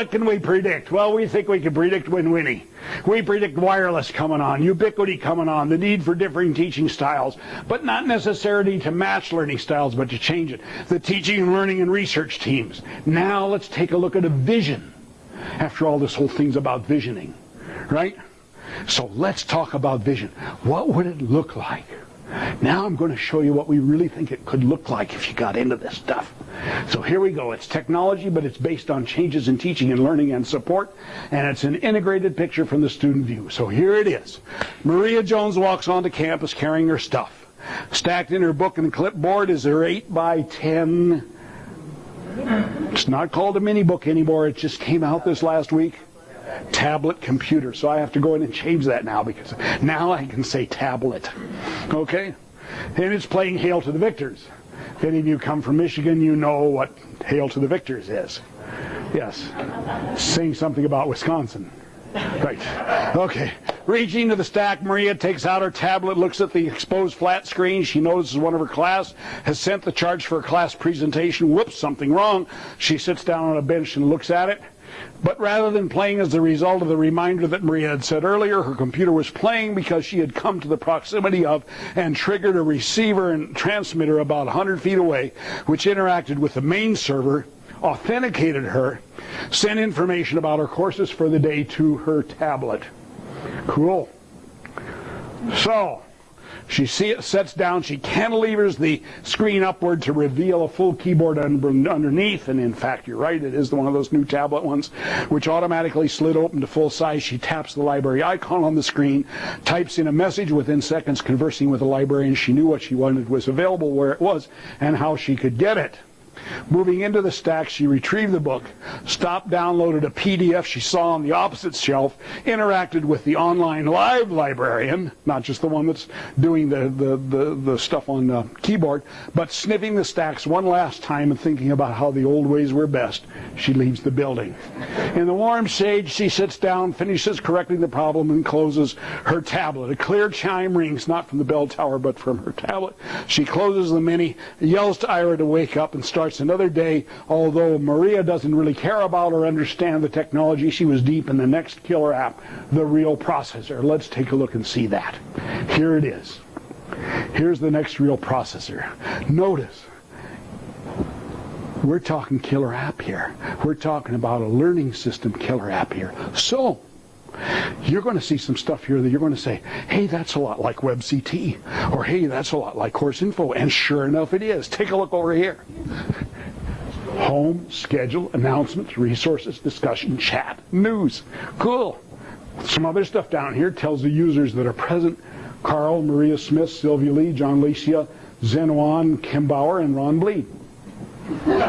what can we predict? Well, we think we can predict Win-Winnie. We predict wireless coming on, ubiquity coming on, the need for differing teaching styles, but not necessarily to match learning styles, but to change it. The teaching and learning and research teams. Now let's take a look at a vision. After all, this whole thing's about visioning, right? So let's talk about vision. What would it look like? Now I'm going to show you what we really think it could look like if you got into this stuff. So here we go. It's technology, but it's based on changes in teaching and learning and support, and it's an integrated picture from the student view. So here it is. Maria Jones walks onto campus carrying her stuff. Stacked in her book and clipboard is her 8 by 10 it's not called a mini book anymore. It just came out this last week. Tablet computer. So I have to go in and change that now because now I can say tablet. Okay? And it's playing Hail to the Victors. If any of you come from Michigan, you know what Hail to the Victors is. Yes. Saying something about Wisconsin. Right. Okay. Reaching to the stack, Maria takes out her tablet, looks at the exposed flat screen. She notices one of her class has sent the charge for a class presentation. Whoops, something wrong. She sits down on a bench and looks at it. But rather than playing as a result of the reminder that Maria had said earlier, her computer was playing because she had come to the proximity of and triggered a receiver and transmitter about 100 feet away, which interacted with the main server authenticated her, sent information about her courses for the day to her tablet. Cool. So, she see, it sets down, she cantilevers the screen upward to reveal a full keyboard underneath, and in fact, you're right, it is one of those new tablet ones, which automatically slid open to full size. She taps the library icon on the screen, types in a message within seconds, conversing with the librarian. She knew what she wanted was available, where it was, and how she could get it. Moving into the stack, she retrieved the book, stopped, downloaded a PDF she saw on the opposite shelf, interacted with the online live librarian, not just the one that's doing the, the, the, the stuff on the keyboard, but sniffing the stacks one last time and thinking about how the old ways were best, she leaves the building. In the warm shade, she sits down, finishes correcting the problem, and closes her tablet. A clear chime rings, not from the bell tower, but from her tablet. She closes the mini, yells to Ira to wake up, and starts another day. Although Maria doesn't really care about or understand the technology, she was deep in the next killer app, the real processor. Let's take a look and see that. Here it is. Here's the next real processor. Notice, we're talking killer app here. We're talking about a learning system killer app here. So, you're going to see some stuff here that you're going to say, hey, that's a lot like WebCT, or hey, that's a lot like Course Info, and sure enough it is. Take a look over here. Home, schedule, announcements, resources, discussion, chat, news. Cool. Some other stuff down here tells the users that are present. Carl, Maria Smith, Sylvia Lee, John Licia, Zen Wan, Kim Bauer, and Ron Bleed. well,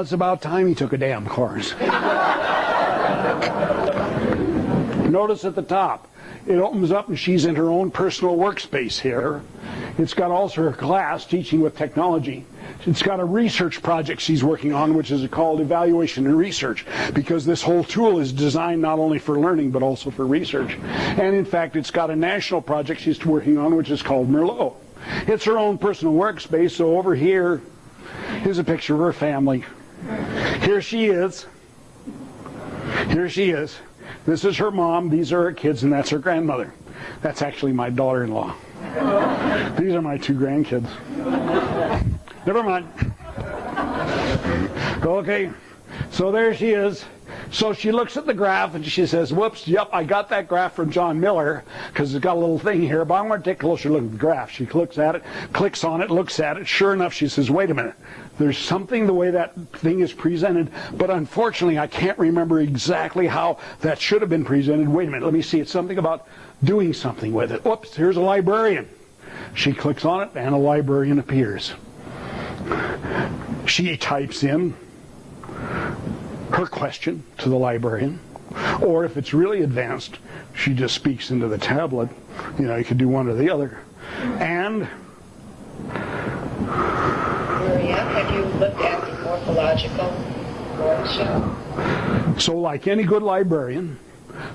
it's about time he took a damn course. Notice at the top, it opens up and she's in her own personal workspace here. It's got also her class, Teaching with Technology. It's got a research project she's working on, which is called Evaluation and Research, because this whole tool is designed not only for learning, but also for research. And in fact, it's got a national project she's working on, which is called Merlot. It's her own personal workspace, so over here, here's a picture of her family. Here she is. Here she is. This is her mom, these are her kids, and that's her grandmother. That's actually my daughter-in-law. These are my two grandkids. Never mind. Okay, so there she is. So she looks at the graph and she says, whoops, yep, I got that graph from John Miller because it's got a little thing here, but I want to take a closer look at the graph. She looks at it, clicks on it, looks at it. Sure enough, she says, wait a minute. There's something the way that thing is presented, but unfortunately, I can't remember exactly how that should have been presented. Wait a minute, let me see. It's something about doing something with it. Whoops, here's a librarian. She clicks on it, and a librarian appears. She types in her question to the librarian. Or if it's really advanced, she just speaks into the tablet. You know, you could do one or the other. And Maria, have you looked at the morphological workshop? So like any good librarian,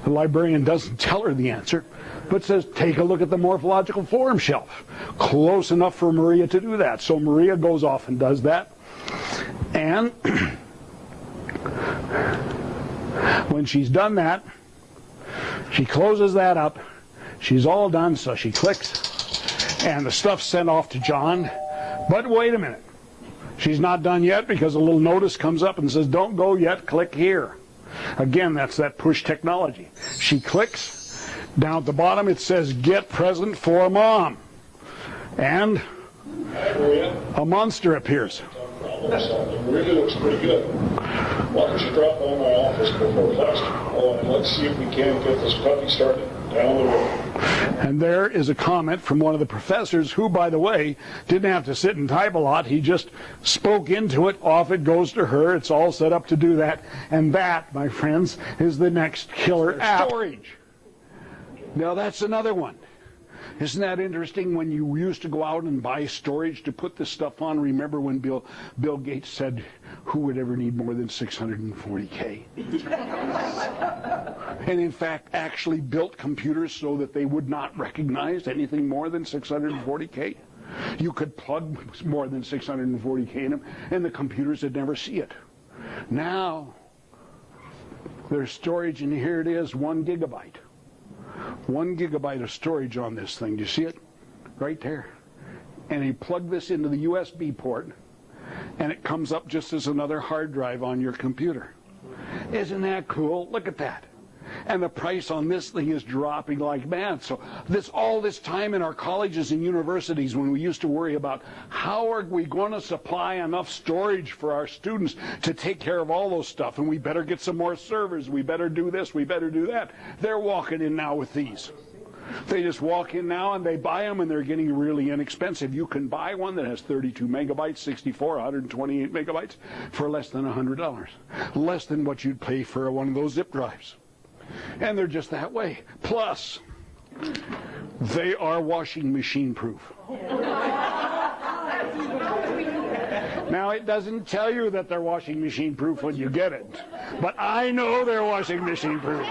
the librarian doesn't tell her the answer, but says, take a look at the morphological form shelf. Close enough for Maria to do that. So Maria goes off and does that. And When she's done that, she closes that up. She's all done, so she clicks, and the stuff's sent off to John. But wait a minute. She's not done yet because a little notice comes up and says, don't go yet, click here. Again, that's that push technology. She clicks. Down at the bottom it says, get present for mom. And a monster appears. It really looks pretty good. Why don't you drop by my office before class tomorrow and let's see if we can get this puppy started down the road. And there is a comment from one of the professors who, by the way, didn't have to sit and type a lot. He just spoke into it. Off it goes to her. It's all set up to do that. And that, my friends, is the next killer app. Storage. Now that's another one. Isn't that interesting when you used to go out and buy storage to put this stuff on? Remember when Bill Bill Gates said, "Who would ever need more than 640k?" and in fact, actually built computers so that they would not recognize anything more than 640k. You could plug more than 640k in them, and the computers would never see it. Now, there's storage, and here it is, one gigabyte one gigabyte of storage on this thing. Do you see it? Right there. And you plug this into the USB port, and it comes up just as another hard drive on your computer. Isn't that cool? Look at that and the price on this thing is dropping like mad. So this all this time in our colleges and universities when we used to worry about how are we going to supply enough storage for our students to take care of all those stuff and we better get some more servers, we better do this, we better do that. They're walking in now with these. They just walk in now and they buy them and they're getting really inexpensive. You can buy one that has 32 megabytes, 64, 128 megabytes for less than $100. Less than what you'd pay for one of those zip drives. And they're just that way. Plus, they are washing machine proof. Now, it doesn't tell you that they're washing machine proof when you get it, but I know they're washing machine proof.